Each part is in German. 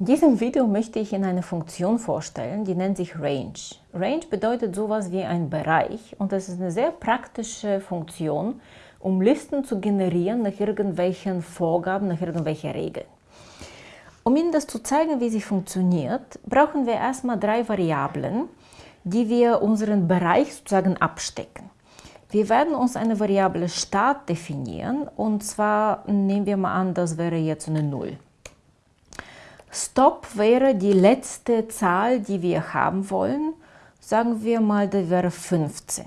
In diesem Video möchte ich Ihnen eine Funktion vorstellen, die nennt sich Range. Range bedeutet sowas wie ein Bereich und das ist eine sehr praktische Funktion, um Listen zu generieren nach irgendwelchen Vorgaben, nach irgendwelchen Regeln. Um Ihnen das zu zeigen, wie sie funktioniert, brauchen wir erstmal drei Variablen, die wir unseren Bereich sozusagen abstecken. Wir werden uns eine Variable Start definieren und zwar nehmen wir mal an, das wäre jetzt eine 0. Stop wäre die letzte Zahl, die wir haben wollen. Sagen wir mal, das wäre 15.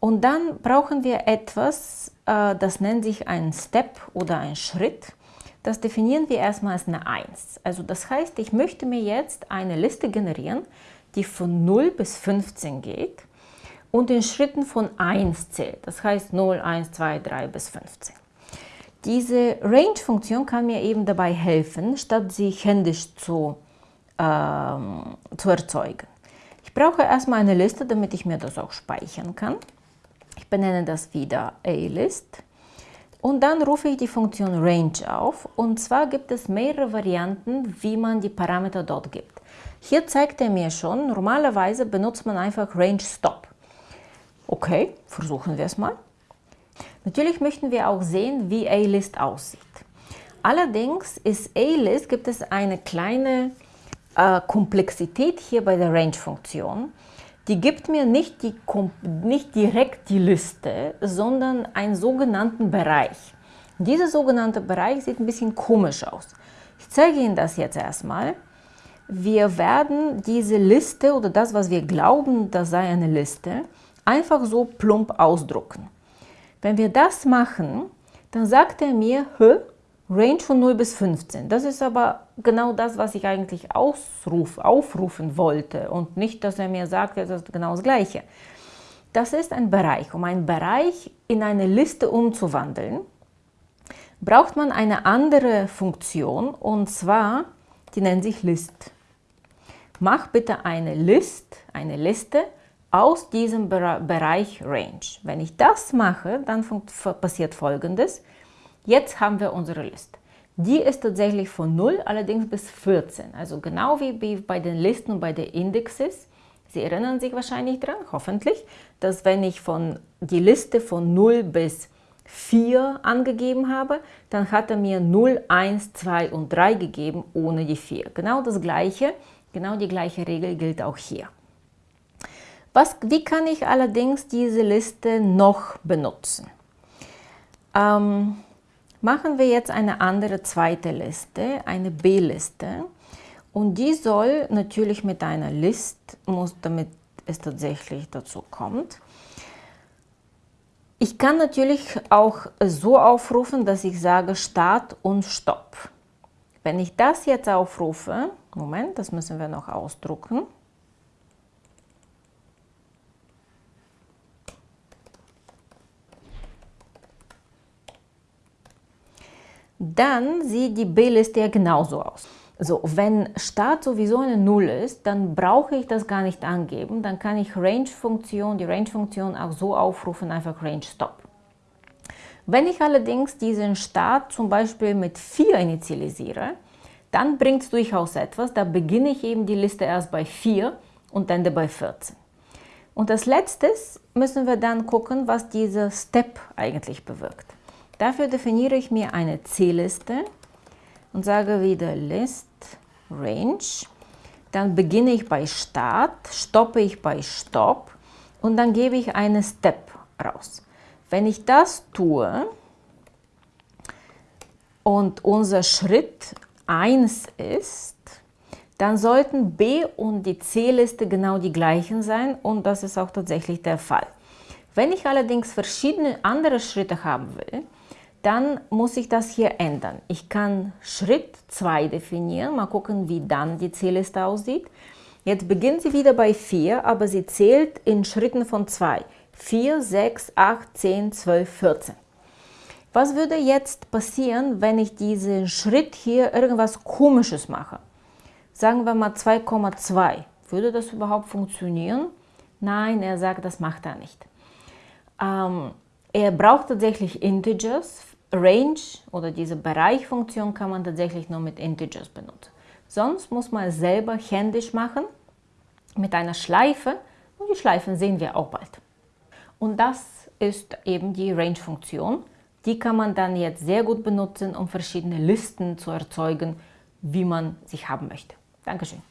Und dann brauchen wir etwas, äh, das nennt sich ein Step oder ein Schritt. Das definieren wir erstmal als eine 1. Also das heißt, ich möchte mir jetzt eine Liste generieren, die von 0 bis 15 geht und in Schritten von 1 zählt. Das heißt 0, 1, 2, 3 bis 15. Diese Range-Funktion kann mir eben dabei helfen, statt sie händisch zu, ähm, zu erzeugen. Ich brauche erstmal eine Liste, damit ich mir das auch speichern kann. Ich benenne das wieder A-List. Und dann rufe ich die Funktion Range auf. Und zwar gibt es mehrere Varianten, wie man die Parameter dort gibt. Hier zeigt er mir schon, normalerweise benutzt man einfach Range Stop. Okay, versuchen wir es mal. Natürlich möchten wir auch sehen, wie A-List aussieht. Allerdings ist A-List, gibt es eine kleine äh, Komplexität hier bei der Range-Funktion. Die gibt mir nicht, die, nicht direkt die Liste, sondern einen sogenannten Bereich. Dieser sogenannte Bereich sieht ein bisschen komisch aus. Ich zeige Ihnen das jetzt erstmal. Wir werden diese Liste oder das, was wir glauben, das sei eine Liste, einfach so plump ausdrucken. Wenn wir das machen, dann sagt er mir, Range von 0 bis 15. Das ist aber genau das, was ich eigentlich ausruf, aufrufen wollte und nicht, dass er mir sagt, das ist genau das Gleiche. Das ist ein Bereich. Um einen Bereich in eine Liste umzuwandeln, braucht man eine andere Funktion und zwar, die nennt sich List. Mach bitte eine List, eine Liste aus diesem Bereich Range. Wenn ich das mache, dann passiert folgendes. Jetzt haben wir unsere Liste. Die ist tatsächlich von 0, allerdings bis 14. Also genau wie bei den Listen und bei den Indexes. Sie erinnern sich wahrscheinlich dran, hoffentlich, dass wenn ich von die Liste von 0 bis 4 angegeben habe, dann hat er mir 0, 1, 2 und 3 gegeben ohne die 4. Genau das gleiche, genau die gleiche Regel gilt auch hier. Was, wie kann ich allerdings diese Liste noch benutzen? Ähm, machen wir jetzt eine andere zweite Liste, eine B-Liste. Und die soll natürlich mit einer List, muss, damit es tatsächlich dazu kommt. Ich kann natürlich auch so aufrufen, dass ich sage Start und Stopp. Wenn ich das jetzt aufrufe, Moment, das müssen wir noch ausdrucken. Dann sieht die B-Liste ja genauso aus. So, wenn Start sowieso eine Null ist, dann brauche ich das gar nicht angeben. Dann kann ich Range-Funktion, die Range-Funktion auch so aufrufen, einfach Range-Stop. Wenn ich allerdings diesen Start zum Beispiel mit 4 initialisiere, dann bringt es durchaus etwas. Da beginne ich eben die Liste erst bei 4 und ende bei 14. Und als letztes müssen wir dann gucken, was dieser Step eigentlich bewirkt. Dafür definiere ich mir eine C-Liste und sage wieder List Range. Dann beginne ich bei Start, stoppe ich bei Stop und dann gebe ich eine Step raus. Wenn ich das tue und unser Schritt 1 ist, dann sollten B und die C-Liste genau die gleichen sein und das ist auch tatsächlich der Fall. Wenn ich allerdings verschiedene andere Schritte haben will, dann muss ich das hier ändern. Ich kann Schritt 2 definieren, mal gucken, wie dann die Zählliste aussieht. Jetzt beginnt sie wieder bei 4, aber sie zählt in Schritten von 2. 4, 6, 8, 10, 12, 14. Was würde jetzt passieren, wenn ich diesen Schritt hier irgendwas Komisches mache? Sagen wir mal 2,2. Würde das überhaupt funktionieren? Nein, er sagt, das macht er nicht. Ähm, er braucht tatsächlich Integers. Range oder diese Bereichfunktion kann man tatsächlich nur mit Integers benutzen. Sonst muss man es selber händisch machen mit einer Schleife und die Schleifen sehen wir auch bald. Und das ist eben die Range-Funktion. Die kann man dann jetzt sehr gut benutzen, um verschiedene Listen zu erzeugen, wie man sich haben möchte. Dankeschön.